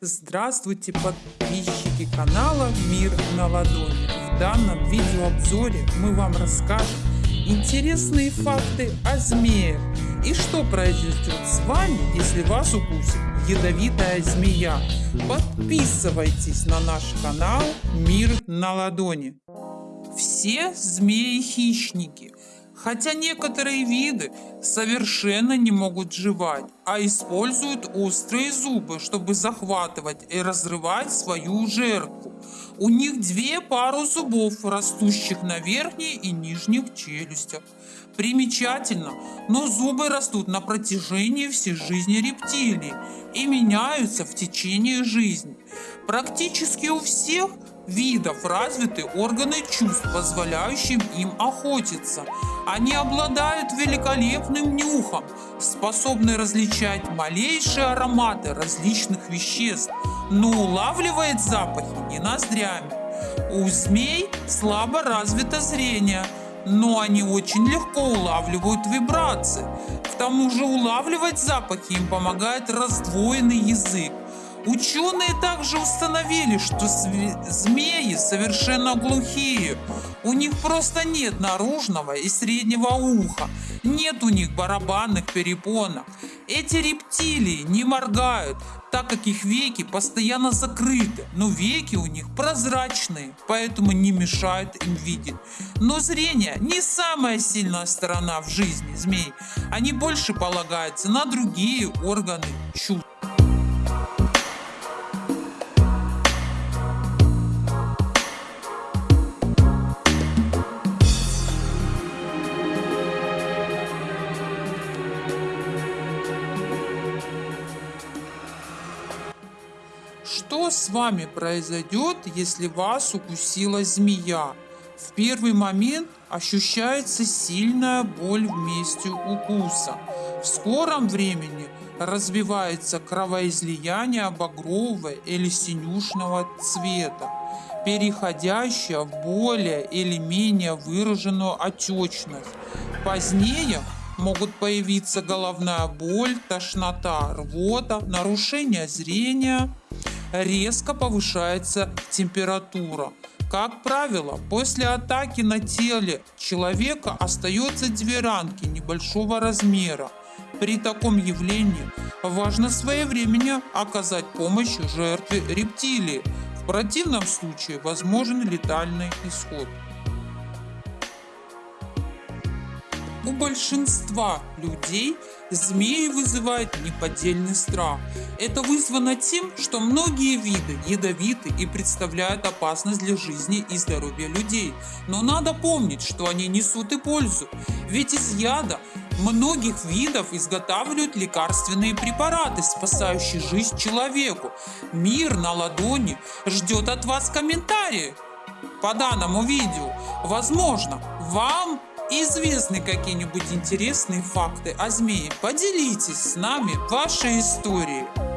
Здравствуйте, подписчики канала Мир на ладони. В данном видеообзоре мы вам расскажем интересные факты о змеях и что произойдет с вами, если вас укусит ядовитая змея. Подписывайтесь на наш канал Мир на ладони. Все змеи хищники – Хотя некоторые виды совершенно не могут жевать, а используют острые зубы, чтобы захватывать и разрывать свою жертву. У них две пары зубов, растущих на верхней и нижних челюстях. Примечательно, но зубы растут на протяжении всей жизни рептилий и меняются в течение жизни. Практически у всех видов развиты органы чувств, позволяющие им охотиться. Они обладают великолепным нюхом, способны различать малейшие ароматы различных веществ, но улавливает запахи не ноздрями. У змей слабо развито зрение, но они очень легко улавливают вибрации. К тому же улавливать запахи им помогает раздвоенный язык. Ученые также установили, что змеи совершенно глухие. У них просто нет наружного и среднего уха, нет у них барабанных перепонок. Эти рептилии не моргают, так как их веки постоянно закрыты, но веки у них прозрачные, поэтому не мешают им видеть. Но зрение не самая сильная сторона в жизни змей, они больше полагаются на другие органы чувств. Что с вами произойдет, если вас укусила змея? В первый момент ощущается сильная боль в месте укуса. В скором времени развивается кровоизлияние багрового или синюшного цвета, переходящее в более или менее выраженную отечность. Позднее могут появиться головная боль, тошнота, рвота, нарушение зрения, резко повышается температура. Как правило, после атаки на теле человека остается две ранки небольшого размера. При таком явлении важно своевременно оказать помощь жертве рептилии. В противном случае возможен летальный исход. У большинства людей змеи вызывают неподдельный страх. Это вызвано тем, что многие виды ядовиты и представляют опасность для жизни и здоровья людей. Но надо помнить, что они несут и пользу. Ведь из яда многих видов изготавливают лекарственные препараты, спасающие жизнь человеку. Мир на ладони ждет от вас комментарии по данному видео. Возможно, вам известны какие-нибудь интересные факты о змее, поделитесь с нами вашей историей.